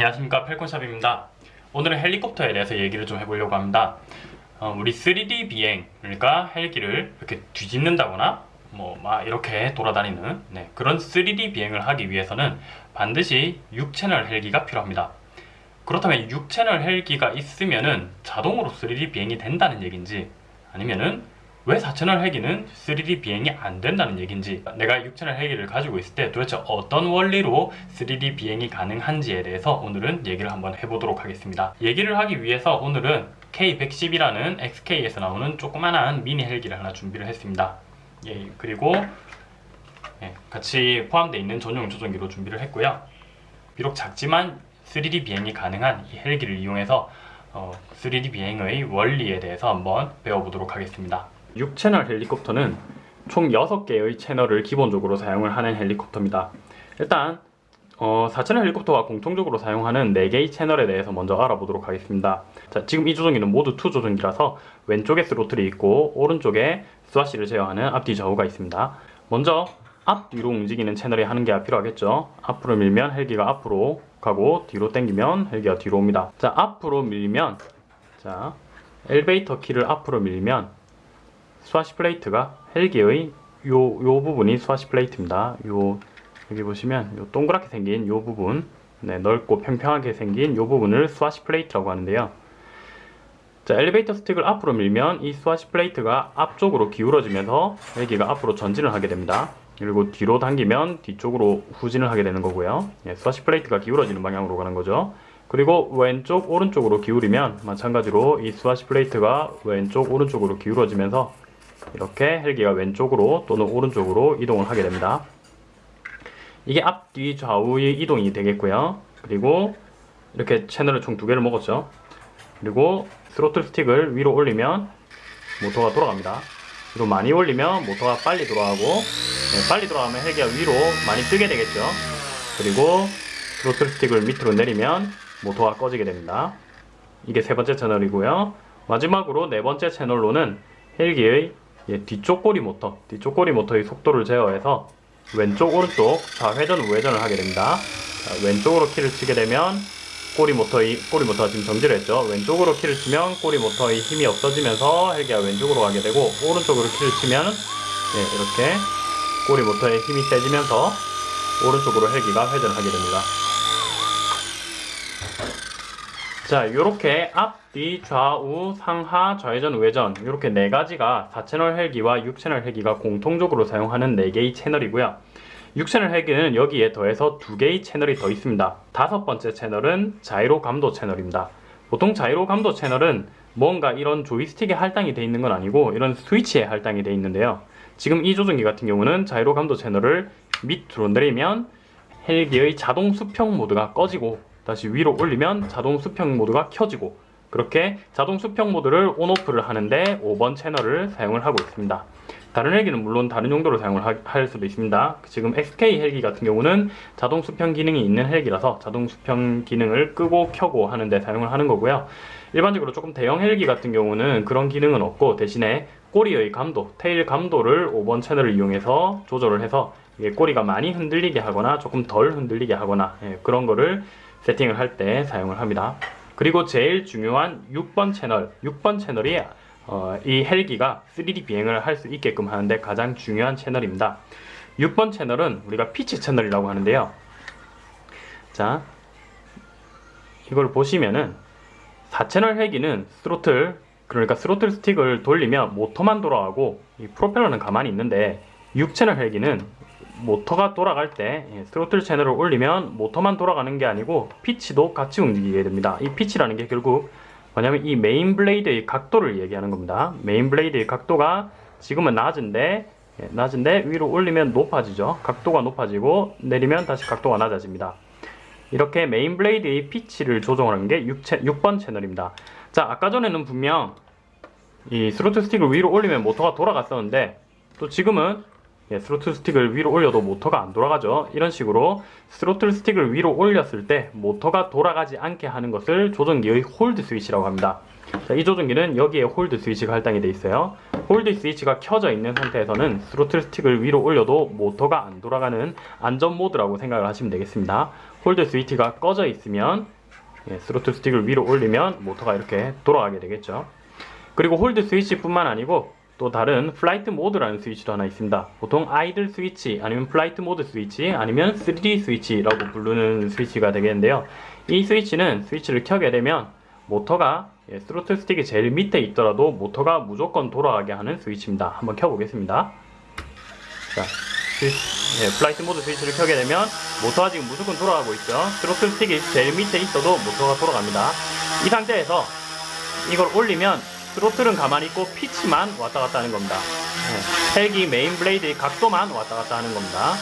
안녕하십니까. 펠콘샵입니다. 오늘은 헬리콥터에 대해서 얘기를 좀 해보려고 합니다. 어, 우리 3D 비행 그러니까 헬기를 이렇게 뒤집는다거나 뭐 막 이렇게 돌아다니는 네, 그런 3D 비행을 하기 위해서는 반드시 6채널 헬기가 필요합니다. 그렇다면 6채널 헬기가 있으면은 자동으로 3D 비행이 된다는 얘기인지 아니면은 왜 4채널 헬기는 3D 비행이 안 된다는 얘기인지 내가 6채널 헬기를 가지고 있을 때 도대체 어떤 원리로 3D 비행이 가능한지에 대해서 오늘은 얘기를 한번 해보도록 하겠습니다. 얘기를 하기 위해서 오늘은 K110이라는 XK에서 나오는 조그만한 미니 헬기를 하나 준비를 했습니다. 예, 그리고 예, 같이 포함되어 있는 전용 조종기로 준비를 했고요. 비록 작지만 3D 비행이 가능한 이 헬기를 이용해서 어, 3D 비행의 원리에 대해서 한번 배워보도록 하겠습니다 6채널 헬리콥터는 총 6개의 채널을 기본적으로 사용을 하는 헬리콥터입니다. 일단 어, 4채널 헬리콥터가 공통적으로 사용하는 4개의 채널에 대해서 먼저 알아보도록 하겠습니다. 자, 지금 이 조종기는 모두 2 조종기라서 왼쪽에 스로틀이 있고 오른쪽에 swash를 제어하는 앞뒤 좌우가 있습니다. 먼저 앞뒤로 움직이는 채널이 하는 게 필요하겠죠. 앞으로 밀면 헬기가 앞으로 가고 뒤로 당기면 헬기가 뒤로 옵니다. 자, 앞으로 밀면 자, 엘리베이터 키를 앞으로 밀면 swash plate가 헬기의 요, 요 부분이 swash plate입니다. 요, 여기 보시면 요 동그랗게 생긴 요 부분, 네, 넓고 평평하게 생긴 요 부분을 swash plate라고 하는데요. 자, 엘리베이터 스틱을 앞으로 밀면 이 swash plate가 앞쪽으로 기울어지면서 헬기가 앞으로 전진을 하게 됩니다. 그리고 뒤로 당기면 뒤쪽으로 후진을 하게 되는 거고요. 예, swash plate가 기울어지는 방향으로 가는 거죠. 그리고 왼쪽 오른쪽으로 기울이면 마찬가지로 이 swash plate가 왼쪽 오른쪽으로 기울어지면서 이렇게 헬기가 왼쪽으로 또는 오른쪽으로 이동을 하게 됩니다. 이게 앞뒤 좌우의 이동이 되겠고요. 그리고 이렇게 채널을 총 두 개를 먹었죠. 그리고 스로틀 스틱을 위로 올리면 모터가 돌아갑니다. 그리고 많이 올리면 모터가 빨리 돌아가고 네, 빨리 돌아가면 헬기가 위로 많이 뜨게 되겠죠. 그리고 스로틀 스틱을 밑으로 내리면 모터가 꺼지게 됩니다. 이게 세 번째 채널이고요. 마지막으로 네 번째 채널로는 헬기의 예, 뒤쪽 꼬리 모터, 뒤쪽 꼬리 모터의 속도를 제어해서 왼쪽 오른쪽 좌회전 우회전을 하게 됩니다. 자, 왼쪽으로 키를 치게 되면 꼬리 모터의 꼬리 모터가 지금 정지를 했죠. 왼쪽으로 키를 치면 꼬리 모터의 힘이 없어지면서 헬기가 왼쪽으로 가게 되고 오른쪽으로 키를 치면 예, 이렇게 꼬리 모터의 힘이 세지면서 오른쪽으로 헬기가 회전을 하게 됩니다. 자, 이렇게 앞 뒤, 좌우, 상하, 좌회전, 우회전 이렇게 네 가지가 4채널 헬기와 6채널 헬기가 공통적으로 사용하는 4개의 채널이고요. 6채널 헬기는 여기에 더해서 2개의 채널이 더 있습니다. 다섯 번째 채널은 자이로 감도 채널입니다. 보통 자이로 감도 채널은 뭔가 이런 조이스틱에 할당이 되어 있는 건 아니고 이런 스위치에 할당이 되어 있는데요. 지금 이 조종기 같은 경우는 자이로 감도 채널을 밑으로 내리면 헬기의 자동 수평 모드가 꺼지고 다시 위로 올리면 자동 수평 모드가 켜지고 그렇게 자동 수평 모드를 온오프를 하는데 5번 채널을 사용을 하고 있습니다. 다른 헬기는 물론 다른 용도로 사용을 하, 할 수도 있습니다. 지금 XK 헬기 같은 경우는 자동 수평 기능이 있는 헬기라서 자동 수평 기능을 끄고 켜고 하는데 사용을 하는 거고요. 일반적으로 조금 대형 헬기 같은 경우는 그런 기능은 없고 대신에 꼬리의 감도, 테일 감도를 5번 채널을 이용해서 조절을 해서 꼬리가 많이 흔들리게 하거나 조금 덜 흔들리게 하거나 예, 그런 거를 세팅을 할 때 사용을 합니다. 그리고 제일 중요한 6번 채널, 6번 채널이 어, 이 헬기가 3D 비행을 할 수 있게끔 하는데 가장 중요한 채널입니다. 6번 채널은 우리가 피치 채널이라고 하는데요. 자, 이걸 보시면은 4채널 헬기는 스로틀, 그러니까 스로틀 스틱을 돌리면 모터만 돌아가고 이 프로펠러는 가만히 있는데 6채널 헬기는 모터가 돌아갈 때 예, 스로틀 채널을 올리면 모터만 돌아가는 게 아니고 피치도 같이 움직이게 됩니다. 이 피치라는 게 결국 뭐냐면 이 main blade의 각도를 얘기하는 겁니다. main blade의 각도가 지금은 낮은데 예, 낮은데 위로 올리면 높아지죠. 각도가 높아지고 내리면 다시 각도가 낮아집니다. 이렇게 main blade의 피치를 조정하는 게 6, 6번 채널입니다. 자 아까 전에는 분명 이 스로틀 스틱을 위로 올리면 모터가 돌아갔었는데 또 지금은 예, 스로틀 스틱을 위로 올려도 모터가 안 돌아가죠. 이런 식으로 스로틀 스틱을 위로 올렸을 때 모터가 돌아가지 않게 하는 것을 조종기의 hold 스위치라고 합니다. 자, 이 조종기는 여기에 hold 스위치가 할당이 되어 있어요. hold 스위치가 켜져 있는 상태에서는 스로틀 스틱을 위로 올려도 모터가 안 돌아가는 안전 모드라고 생각을 하시면 되겠습니다. hold 스위치가 꺼져 있으면 예, 스로틀 스틱을 위로 올리면 모터가 이렇게 돌아가게 되겠죠. 그리고 hold 스위치뿐만 아니고 또 다른 flight 모드라는 스위치도 하나 있습니다. 보통 idle 스위치 아니면 flight 모드 스위치 아니면 3D 스위치라고 부르는 스위치가 되겠는데요. 이 스위치는 스위치를 켜게 되면 모터가 예, 스로틀 스틱이 제일 밑에 있더라도 모터가 무조건 돌아가게 하는 스위치입니다. 한번 켜보겠습니다. 자, 스위치, 예, flight 모드 스위치를 켜게 되면 모터가 지금 무조건 돌아가고 있죠. 스로틀 스틱이 제일 밑에 있어도 모터가 돌아갑니다. 이 상태에서 이걸 올리면 throttle은 가만히 있고 피치만 왔다 갔다 하는 겁니다. 예, 헬기 main blade의 각도만 왔다 갔다 하는 겁니다.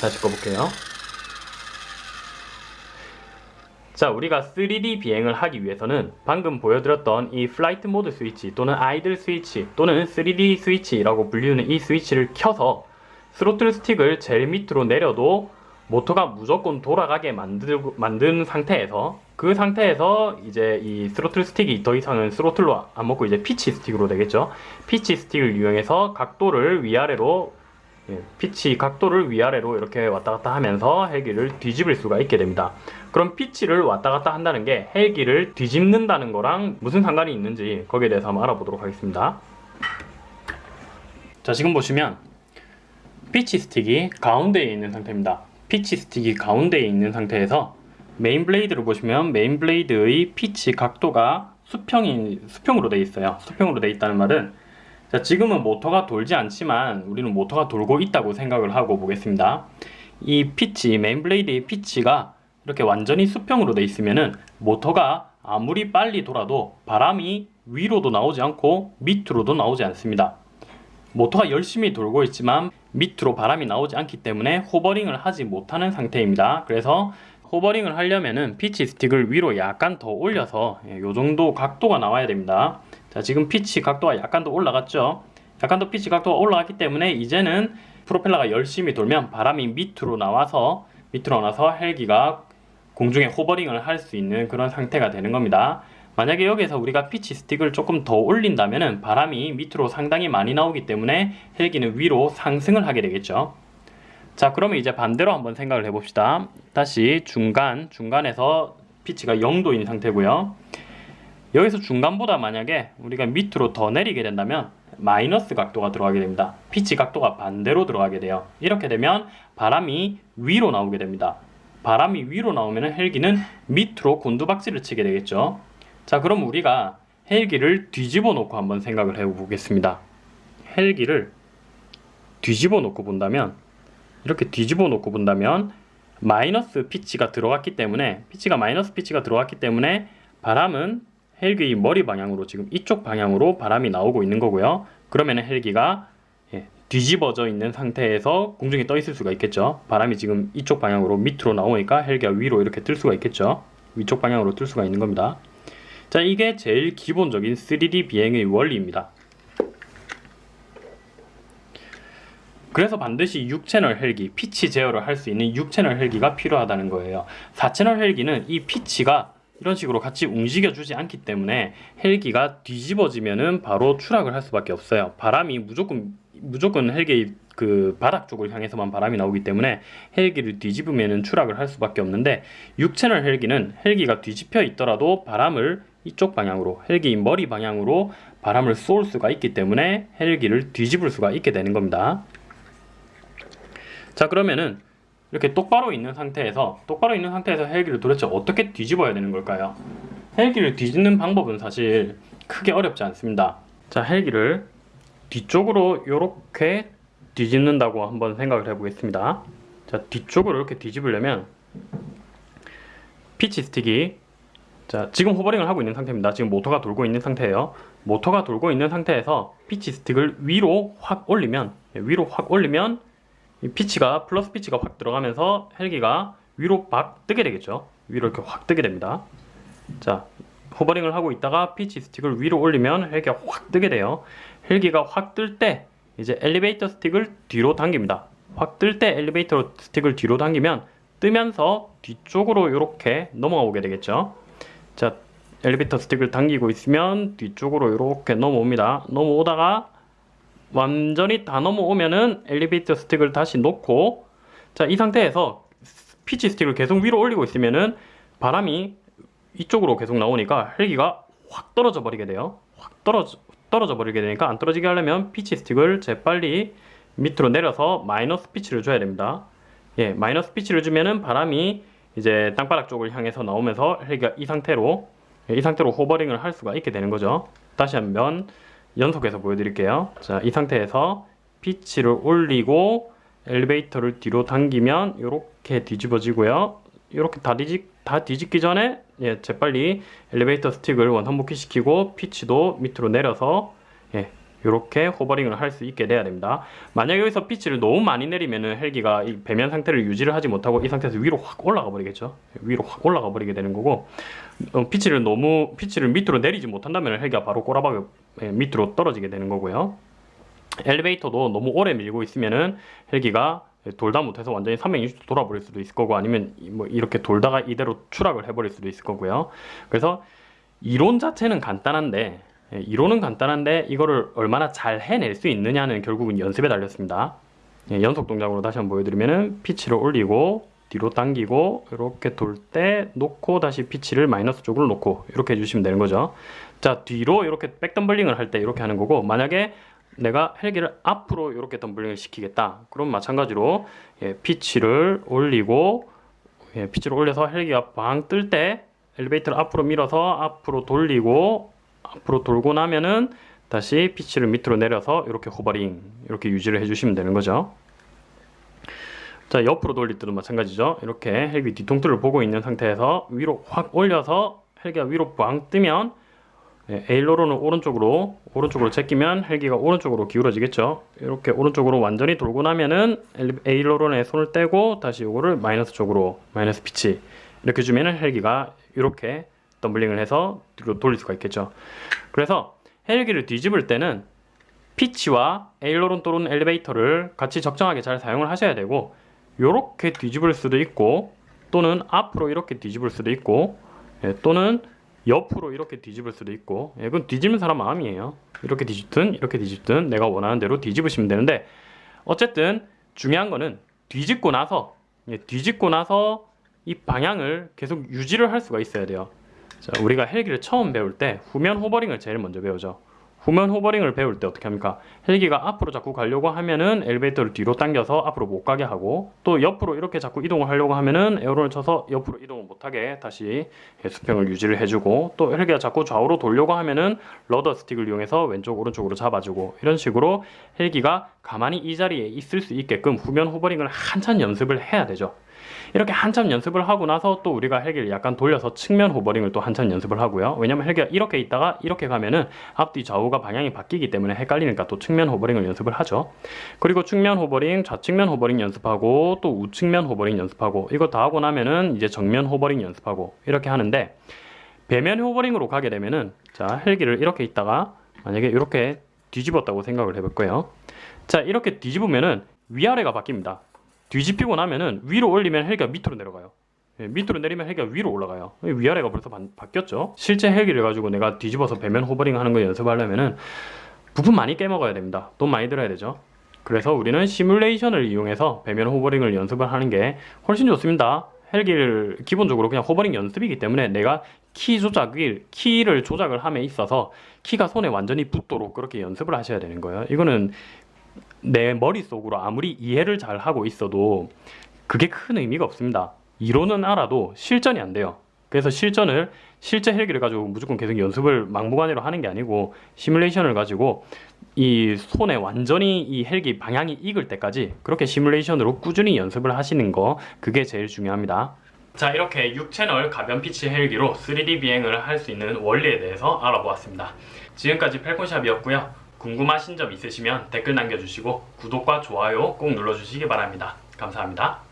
다시 꺼볼게요. 자, 우리가 3D 비행을 하기 위해서는 방금 보여드렸던 이 flight 모드 스위치 또는 idle 스위치 또는 3D 스위치라고 불리는 이 스위치를 켜서 스로틀 스틱을 제일 밑으로 내려도 모터가 무조건 돌아가게 만들고, 만든 상태에서 그 상태에서 이제 이 스로틀 스틱이 더 이상은 throttle로 안 먹고 이제 피치 스틱으로 되겠죠. 피치 스틱을 이용해서 각도를 위아래로 예, 피치 각도를 위아래로 이렇게 왔다 갔다 하면서 헬기를 뒤집을 수가 있게 됩니다. 그럼 피치를 왔다 갔다 한다는 게 헬기를 뒤집는다는 거랑 무슨 상관이 있는지 거기에 대해서 한번 알아보도록 하겠습니다. 자, 지금 보시면 피치 스틱이 가운데에 있는 상태입니다. 피치 스틱이 가운데에 있는 상태에서 main blade를 보시면 main blade의 피치 각도가 수평이 수평으로 되어 있어요. 수평으로 되어 있다는 말은 자, 지금은 모터가 돌지 않지만 우리는 모터가 돌고 있다고 생각을 하고 보겠습니다. 이 피치, main blade의 피치가 이렇게 완전히 수평으로 되어 있으면은 모터가 아무리 빨리 돌아도 바람이 위로도 나오지 않고 밑으로도 나오지 않습니다. 모터가 열심히 돌고 있지만 밑으로 바람이 나오지 않기 때문에 hovering을 하지 못하는 상태입니다. 그래서 hovering을 하려면은 피치 스틱을 위로 약간 더 올려서 이 정도 각도가 나와야 됩니다. 자 지금 피치 각도가 약간 더 올라갔죠 약간 더 피치 각도가 올라갔기 때문에 이제는 프로펠러가 열심히 돌면 바람이 밑으로 나와서 밑으로 나와서 헬기가 공중에 hovering을 할 수 있는 그런 상태가 되는 겁니다 만약에 여기서 우리가 피치 스틱을 조금 더 올린다면 바람이 밑으로 상당히 많이 나오기 때문에 헬기는 위로 상승을 하게 되겠죠 자 그러면 이제 반대로 한번 생각을 해봅시다 다시 중간 중간에서 피치가 0도인 상태고요 여기서 중간보다 만약에 우리가 밑으로 더 내리게 된다면 마이너스 각도가 들어가게 됩니다. 피치 각도가 반대로 들어가게 돼요. 이렇게 되면 바람이 위로 나오게 됩니다. 바람이 위로 나오면 헬기는 밑으로 곤두박질을 치게 되겠죠. 자 그럼 우리가 헬기를 뒤집어 놓고 한번 생각을 해보겠습니다. 헬기를 뒤집어 놓고 본다면 이렇게 뒤집어 놓고 본다면 마이너스 피치가 들어갔기 때문에 피치가 마이너스 피치가 들어갔기 때문에 바람은 헬기의 머리 방향으로 지금 이쪽 방향으로 바람이 나오고 있는 거고요. 그러면 헬기가 예, 뒤집어져 있는 상태에서 공중에 떠 있을 수가 있겠죠. 바람이 지금 이쪽 방향으로 밑으로 나오니까 헬기가 위로 이렇게 뜰 수가 있겠죠. 위쪽 방향으로 뜰 수가 있는 겁니다. 자, 이게 제일 기본적인 3D 비행의 원리입니다. 그래서 반드시 6채널 헬기, 피치 제어를 할 수 있는 6채널 헬기가 필요하다는 거예요. 4채널 헬기는 이 피치가 이런 식으로 같이 움직여주지 않기 때문에 헬기가 뒤집어지면은 바로 추락을 할 수밖에 없어요. 바람이 무조건 무조건 헬기 그 바닥 쪽을 향해서만 바람이 나오기 때문에 헬기를 뒤집으면은 추락을 할 수밖에 없는데 6채널 헬기는 헬기가 뒤집혀 있더라도 바람을 이쪽 방향으로 헬기 머리 방향으로 바람을 쏠 수가 있기 때문에 헬기를 뒤집을 수가 있게 되는 겁니다. 자 그러면은 이렇게 똑바로 있는 상태에서 똑바로 있는 상태에서 헬기를 도대체 어떻게 뒤집어야 되는 걸까요? 헬기를 뒤집는 방법은 사실 크게 어렵지 않습니다. 자, 헬기를 뒤쪽으로 이렇게 뒤집는다고 한번 생각을 해보겠습니다. 자, 뒤쪽으로 이렇게 뒤집으려면 피치 스틱이 자, 지금 hovering을 하고 있는 상태입니다. 지금 모터가 돌고 있는 상태예요. 모터가 돌고 있는 상태에서 피치 스틱을 위로 확 올리면 위로 확 올리면 이 피치가 플러스 피치가 확 들어가면서 헬기가 위로 막 뜨게 되겠죠. 위로 이렇게 확 뜨게 됩니다. 자 hovering을 하고 있다가 피치 스틱을 위로 올리면 헬기가 확 뜨게 돼요. 헬기가 확 뜰 때 이제 엘리베이터 스틱을 뒤로 당깁니다. 확 뜰 때 엘리베이터 스틱을 뒤로 당기면 뜨면서 뒤쪽으로 이렇게 넘어가 오게 되겠죠 자 엘리베이터 스틱을 당기고 있으면 뒤쪽으로 이렇게 넘어옵니다. 넘어오다가 완전히 다 넘어오면은 엘리베이터 스틱을 다시 놓고 자 이 상태에서 피치 스틱을 계속 위로 올리고 있으면은 바람이 이쪽으로 계속 나오니까 헬기가 확 떨어져 버리게 돼요. 확 떨어져 떨어져 버리게 되니까 안 떨어지게 하려면 피치 스틱을 재빨리 밑으로 내려서 마이너스 피치를 줘야 됩니다. 예, 마이너스 피치를 주면은 바람이 이제 땅바닥 쪽을 향해서 나오면서 헬기가 이 상태로 예, 이 상태로 hovering을 할 수가 있게 되는 거죠. 다시 한번 연속해서 보여드릴게요. 자, 이 상태에서 피치를 올리고 엘리베이터를 뒤로 당기면 이렇게 뒤집어지고요. 이렇게 다, 뒤집, 다 뒤집기 전에 예, 재빨리 엘리베이터 스틱을 원상복귀 시키고 피치도 밑으로 내려서 예, 이렇게 hovering을 할 수 있게 돼야 됩니다. 만약 여기서 피치를 너무 많이 내리면은 헬기가 이 배면 상태를 유지를 하지 못하고 이 상태에서 위로 확 올라가 버리겠죠. 위로 확 올라가 버리게 되는 거고 어, 피치를 너무 피치를 밑으로 내리지 못한다면 헬기가 바로 꼬라박을 예, 밑으로 떨어지게 되는 거고요. 엘리베이터도 너무 오래 밀고 있으면은 헬기가 돌다 못해서 완전히 360도 돌아버릴 수도 있을 거고 아니면 뭐 이렇게 돌다가 이대로 추락을 해버릴 수도 있을 거고요. 그래서 이론 자체는 간단한데 예, 이론은 간단한데 이거를 얼마나 잘 해낼 수 있느냐는 결국은 연습에 달렸습니다. 예, 연속 동작으로 다시 한번 보여드리면은 피치를 올리고 뒤로 당기고 이렇게 돌 때 놓고 다시 피치를 마이너스 쪽으로 놓고 이렇게 해주시면 되는 거죠. 자 뒤로 이렇게 백덤블링을 할 때 이렇게 하는 거고 만약에 내가 헬기를 앞으로 이렇게 덤블링을 시키겠다. 그럼 마찬가지로 예, 피치를 올리고 예, 피치를 올려서 헬기가 방 뜰 때 엘리베이터를 앞으로 밀어서 앞으로 돌리고 앞으로 돌고 나면은 다시 피치를 밑으로 내려서 이렇게 호버링 이렇게 유지를 해주시면 되는 거죠. 자 옆으로 돌릴 때도 마찬가지죠. 이렇게 헬기 뒤통수를 보고 있는 상태에서 위로 확 올려서 헬기가 위로 꽝 뜨면 예, 에일로론을 오른쪽으로 오른쪽으로 제끼면 헬기가 오른쪽으로 기울어지겠죠. 이렇게 오른쪽으로 완전히 돌고 나면은 에일로론에 손을 떼고 다시 이거를 마이너스 쪽으로 마이너스 피치 이렇게 주면은 헬기가 이렇게 덤블링을 해서 돌릴 수가 있겠죠. 그래서 헬기를 뒤집을 때는 피치와 에일로론 또는 엘리베이터를 같이 적정하게 잘 사용을 하셔야 되고 이렇게 뒤집을 수도 있고 또는 앞으로 이렇게 뒤집을 수도 있고 예, 또는 옆으로 이렇게 뒤집을 수도 있고 예, 그건 뒤집는 사람 마음이에요 이렇게 뒤집든 이렇게 뒤집든 내가 원하는 대로 뒤집으시면 되는데 어쨌든 중요한 거는 뒤집고 나서 예, 뒤집고 나서 이 방향을 계속 유지를 할 수가 있어야 돼요 자, 우리가 헬기를 처음 배울 때 후면 호버링을 제일 먼저 배우죠 후면 호버링을 배울 때 어떻게 합니까? 헬기가 앞으로 자꾸 가려고 하면은 엘리베이터를 뒤로 당겨서 앞으로 못 가게 하고 또 옆으로 이렇게 자꾸 이동을 하려고 하면은 에어론을 쳐서 옆으로 이동을 못하게 다시 수평을 유지를 해주고 또 헬기가 자꾸 좌우로 돌려고 하면은 rudder 스틱을 이용해서 왼쪽 오른쪽으로 잡아주고 이런 식으로 헬기가 가만히 이 자리에 있을 수 있게끔 후면 hovering을 한참 연습을 해야 되죠. 이렇게 한참 연습을 하고 나서 또 우리가 헬기를 약간 돌려서 측면 hovering을 또 한참 연습을 하고요. 왜냐면 헬기가 이렇게 있다가 이렇게 가면은 앞뒤 좌우가 방향이 바뀌기 때문에 헷갈리니까 또 측면 hovering을 연습을 하죠. 그리고 측면 hovering, 좌측면 hovering 연습하고 또 우측면 hovering 연습하고 이거 다 하고 나면은 이제 정면 hovering 연습하고 이렇게 하는데 배면 호버링으로 가게 되면은 자 헬기를 이렇게 있다가 만약에 이렇게 뒤집었다고 생각을 해볼 거예요. 자 이렇게 뒤집으면은 위아래가 바뀝니다. 뒤집히고 나면은 위로 올리면 헬기가 밑으로 내려가요. 예, 밑으로 내리면 헬기가 위로 올라가요. 위아래가 벌써 바, 바뀌었죠. 실제 헬기를 가지고 내가 뒤집어서 배면 호버링 하는 거 연습하려면은 부품 많이 깨먹어야 됩니다. 돈 많이 들어야 되죠. 그래서 우리는 시뮬레이션을 이용해서 배면 호버링을 연습을 하는 게 훨씬 좋습니다. 헬기를 기본적으로 그냥 호버링 연습이기 때문에 내가 키 조작을 키를 조작을 함에 있어서 키가 손에 완전히 붙도록 그렇게 연습을 하셔야 되는 거예요. 이거는 내 머릿속으로 아무리 이해를 잘 하고 있어도 그게 큰 의미가 없습니다. 이론은 알아도 실전이 안 돼요. 그래서 실전을 실제 헬기를 가지고 무조건 계속 연습을 막무가내로 하는 게 아니고 시뮬레이션을 가지고 이 손에 완전히 이 헬기 방향이 익을 때까지 그렇게 시뮬레이션으로 꾸준히 연습을 하시는 거 그게 제일 중요합니다. 자 이렇게 6채널 가변 피치 헬기로 3D 비행을 할 수 있는 원리에 대해서 알아보았습니다. 지금까지 펠콘샵이었고요. 궁금하신 점 있으시면 댓글 남겨주시고 구독과 좋아요 꼭 눌러주시기 바랍니다. 감사합니다.